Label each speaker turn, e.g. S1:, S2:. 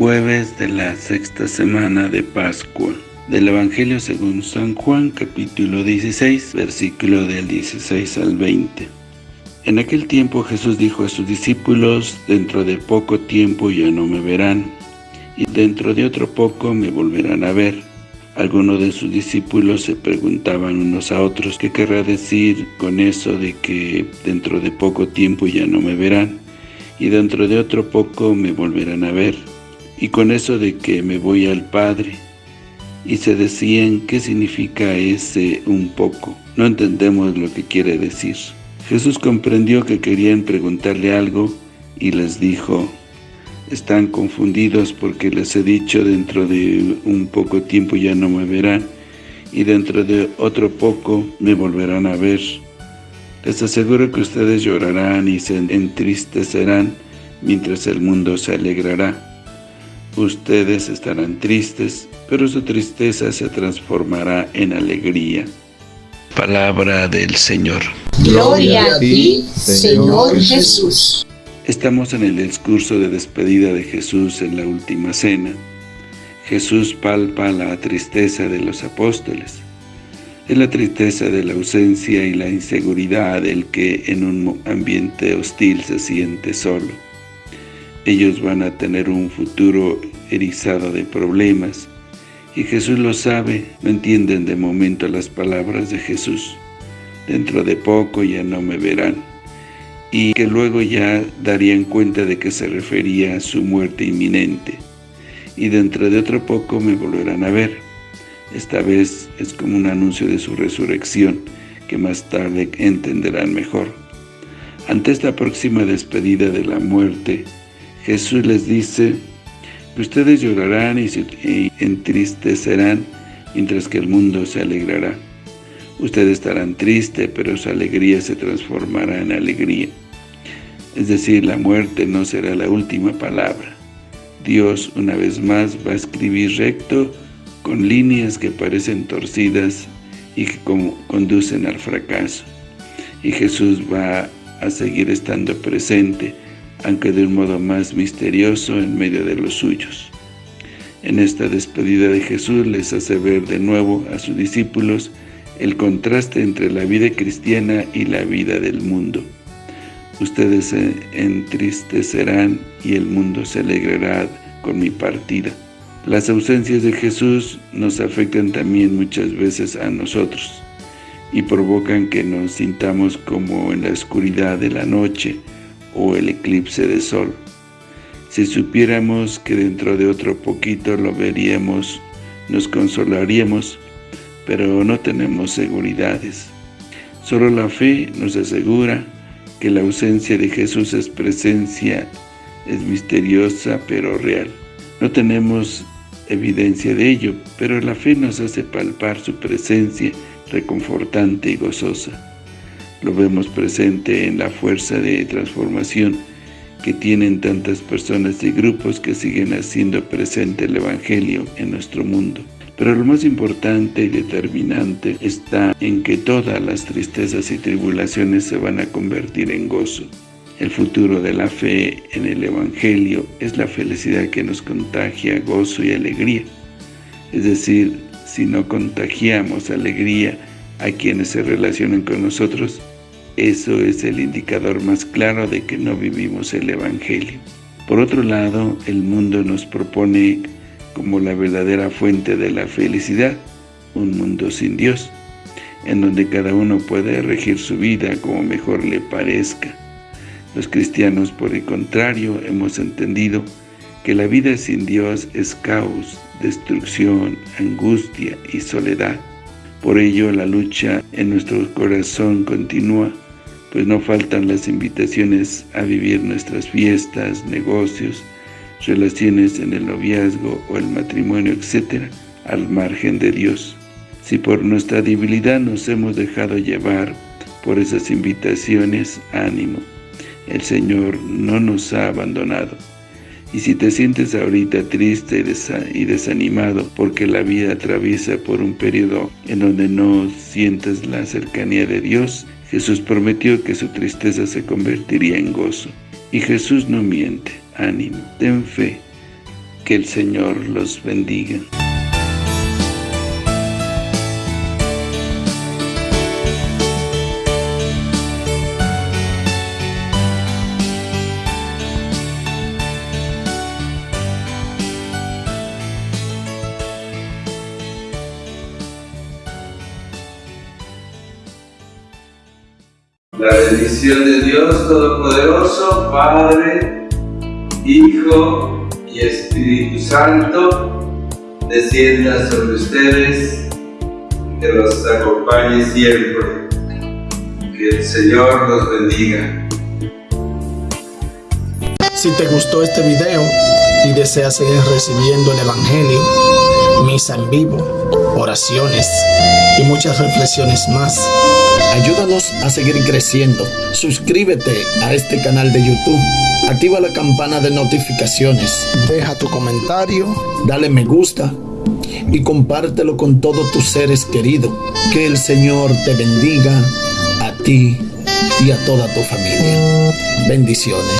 S1: Jueves de la sexta semana de Pascua. Del Evangelio según San Juan, capítulo 16, versículo del 16 al 20. En aquel tiempo Jesús dijo a sus discípulos, Dentro de poco tiempo ya no me verán, y dentro de otro poco me volverán a ver. Algunos de sus discípulos se preguntaban unos a otros, ¿qué querrá decir con eso de que dentro de poco tiempo ya no me verán, y dentro de otro poco me volverán a ver? Y con eso de que me voy al Padre, y se decían qué significa ese un poco. No entendemos lo que quiere decir. Jesús comprendió que querían preguntarle algo y les dijo, están confundidos porque les he dicho dentro de un poco tiempo ya no me verán y dentro de otro poco me volverán a ver. Les aseguro que ustedes llorarán y se entristecerán mientras el mundo se alegrará. Ustedes estarán tristes, pero su tristeza se transformará en alegría. Palabra del Señor.
S2: Gloria a ti, Señor Jesús.
S1: Estamos en el discurso de despedida de Jesús en la última cena. Jesús palpa la tristeza de los apóstoles. Es la tristeza de la ausencia y la inseguridad del que en un ambiente hostil se siente solo. Ellos van a tener un futuro erizado de problemas, y Jesús lo sabe, no entienden de momento las palabras de Jesús. Dentro de poco ya no me verán. Y que luego ya darían cuenta de que se refería a su muerte inminente. Y dentro de otro poco me volverán a ver. Esta vez es como un anuncio de su resurrección, que más tarde entenderán mejor. Ante esta próxima despedida de la muerte, Jesús les dice Ustedes llorarán y se entristecerán, mientras que el mundo se alegrará. Ustedes estarán tristes, pero su alegría se transformará en alegría. Es decir, la muerte no será la última palabra. Dios, una vez más, va a escribir recto, con líneas que parecen torcidas y que conducen al fracaso. Y Jesús va a seguir estando presente, aunque de un modo más misterioso en medio de los suyos. En esta despedida de Jesús les hace ver de nuevo a sus discípulos el contraste entre la vida cristiana y la vida del mundo. Ustedes se entristecerán y el mundo se alegrará con mi partida. Las ausencias de Jesús nos afectan también muchas veces a nosotros y provocan que nos sintamos como en la oscuridad de la noche, o el eclipse de sol. Si supiéramos que dentro de otro poquito lo veríamos, nos consolaríamos, pero no tenemos seguridades. Solo la fe nos asegura que la ausencia de Jesús es presencia, es misteriosa pero real. No tenemos evidencia de ello, pero la fe nos hace palpar su presencia reconfortante y gozosa. Lo vemos presente en la fuerza de transformación que tienen tantas personas y grupos que siguen haciendo presente el Evangelio en nuestro mundo. Pero lo más importante y determinante está en que todas las tristezas y tribulaciones se van a convertir en gozo. El futuro de la fe en el Evangelio es la felicidad que nos contagia gozo y alegría. Es decir, si no contagiamos alegría a quienes se relacionan con nosotros, eso es el indicador más claro de que no vivimos el Evangelio. Por otro lado, el mundo nos propone como la verdadera fuente de la felicidad, un mundo sin Dios, en donde cada uno puede regir su vida como mejor le parezca. Los cristianos, por el contrario, hemos entendido que la vida sin Dios es caos, destrucción, angustia y soledad. Por ello, la lucha en nuestro corazón continúa pues no faltan las invitaciones a vivir nuestras fiestas, negocios, relaciones en el noviazgo o el matrimonio, etc., al margen de Dios. Si por nuestra debilidad nos hemos dejado llevar por esas invitaciones, ánimo. El Señor no nos ha abandonado. Y si te sientes ahorita triste y desanimado porque la vida atraviesa por un periodo en donde no sientes la cercanía de Dios, Jesús prometió que su tristeza se convertiría en gozo. Y Jesús no miente. Ánimo, ten fe. Que el Señor los bendiga. La bendición de Dios Todopoderoso, Padre, Hijo y Espíritu Santo, descienda sobre ustedes, que los acompañe siempre. Que el Señor los bendiga.
S3: Si te gustó este video y deseas seguir recibiendo el Evangelio, misa en vivo, oraciones y muchas reflexiones más, Ayúdanos a seguir creciendo. Suscríbete a este canal de YouTube. Activa la campana de notificaciones. Deja tu comentario. Dale me gusta. Y compártelo con todos tus seres queridos. Que el Señor te bendiga a ti y a toda tu familia. Bendiciones.